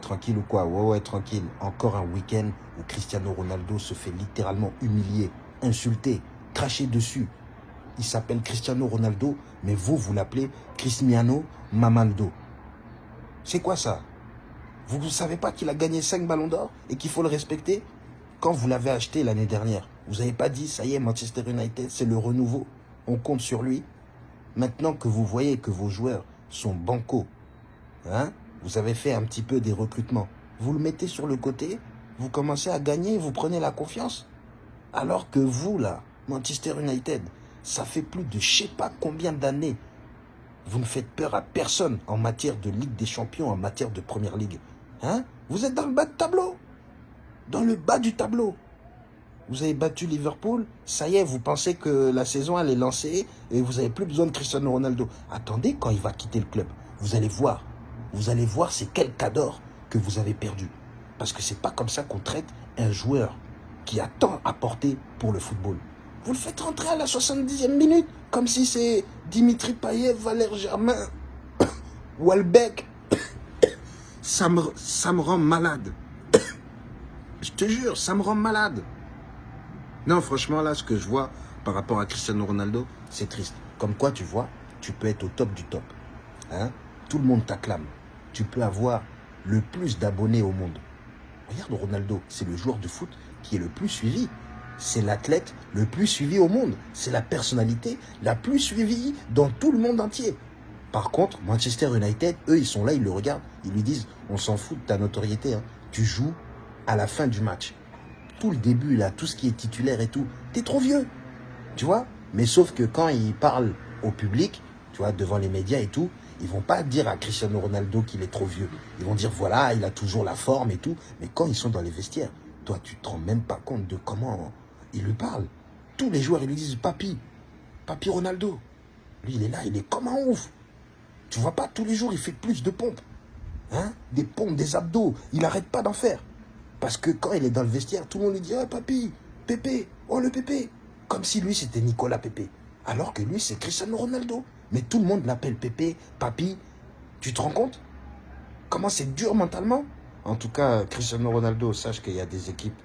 Tranquille ou quoi? Ouais, ouais, tranquille. Encore un week-end où Cristiano Ronaldo se fait littéralement humilier, insulter, cracher dessus. Il s'appelle Cristiano Ronaldo, mais vous, vous l'appelez Cristiano Mamaldo. C'est quoi ça? Vous ne savez pas qu'il a gagné 5 ballons d'or et qu'il faut le respecter? Quand vous l'avez acheté l'année dernière, vous n'avez pas dit, ça y est, Manchester United, c'est le renouveau. On compte sur lui. Maintenant que vous voyez que vos joueurs sont bancos, hein, vous avez fait un petit peu des recrutements. Vous le mettez sur le côté, vous commencez à gagner, vous prenez la confiance. Alors que vous, là, Manchester United, ça fait plus de je sais pas combien d'années. Vous ne faites peur à personne en matière de Ligue des Champions, en matière de Première Ligue. Hein? Vous êtes dans le bas de tableau. Dans le bas du tableau. Vous avez battu Liverpool, ça y est, vous pensez que la saison elle est lancée et vous n'avez plus besoin de Cristiano Ronaldo. Attendez quand il va quitter le club. Vous allez voir. Vous allez voir c'est quel cador que vous avez perdu. Parce que c'est pas comme ça qu'on traite un joueur qui a tant apporté pour le football. Vous le faites rentrer à la 70e minute, comme si c'est Dimitri Payet, Valère Germain, Walbeck. Ça me, ça me rend malade. Je te jure, ça me rend malade. Non, franchement, là, ce que je vois par rapport à Cristiano Ronaldo, c'est triste. Comme quoi, tu vois, tu peux être au top du top. Hein? Tout le monde t'acclame. Tu peux avoir le plus d'abonnés au monde. Regarde Ronaldo, c'est le joueur de foot qui est le plus suivi. C'est l'athlète le plus suivi au monde. C'est la personnalité la plus suivie dans tout le monde entier. Par contre, Manchester United, eux, ils sont là, ils le regardent. Ils lui disent, on s'en fout de ta notoriété. Hein. Tu joues à la fin du match. Tout le début, là, tout ce qui est titulaire et tout, t'es trop vieux. Tu vois? Mais sauf que quand ils parlent au public, tu vois, devant les médias et tout, ils vont pas dire à Cristiano Ronaldo qu'il est trop vieux. Ils vont dire, voilà, il a toujours la forme et tout. Mais quand ils sont dans les vestiaires, toi, tu te rends même pas compte de comment il lui parle. Tous les joueurs, ils lui disent, papi, papi Ronaldo. Lui, il est là, il est comme un ouf. Tu vois pas, tous les jours, il fait plus de pompes. Hein? Des pompes, des abdos. Il n'arrête pas d'en faire. Parce que quand il est dans le vestiaire, tout le monde lui dit, oh, papi, Pépé, oh le Pépé. Comme si lui, c'était Nicolas Pépé. Alors que lui, c'est Cristiano Ronaldo. Mais tout le monde l'appelle Pépé, Papi. Tu te rends compte? Comment c'est dur mentalement? En tout cas, Cristiano Ronaldo, sache qu'il y a des équipes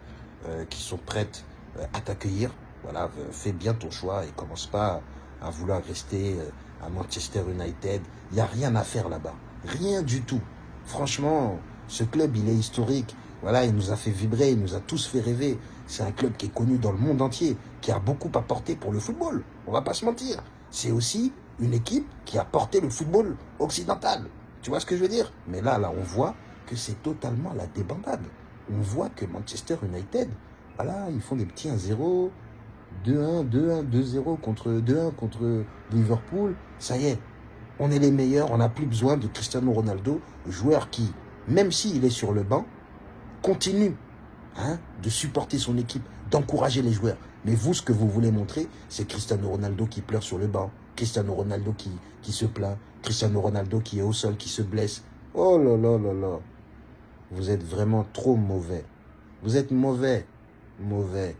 euh, qui sont prêtes euh, à t'accueillir. Voilà, euh, fais bien ton choix et commence pas à vouloir rester à Manchester United. Il n'y a rien à faire là-bas. Rien du tout. Franchement, ce club, il est historique. Voilà, il nous a fait vibrer, il nous a tous fait rêver. C'est un club qui est connu dans le monde entier, qui a beaucoup apporté pour le football. On va pas se mentir. C'est aussi une équipe qui a porté le football occidental. Tu vois ce que je veux dire? Mais là, là, on voit que c'est totalement la débandade. On voit que Manchester United, voilà, ils font des petits 1-0, 2-1, 2-1, 2-0 contre 2-1 contre Liverpool. Ça y est, on est les meilleurs, on n'a plus besoin de Cristiano Ronaldo, joueur qui, même s'il est sur le banc, continue hein, de supporter son équipe, d'encourager les joueurs. Mais vous, ce que vous voulez montrer, c'est Cristiano Ronaldo qui pleure sur le banc, Cristiano Ronaldo qui, qui se plaint, Cristiano Ronaldo qui est au sol, qui se blesse. Oh là là là là. Vous êtes vraiment trop mauvais. Vous êtes mauvais. Mauvais.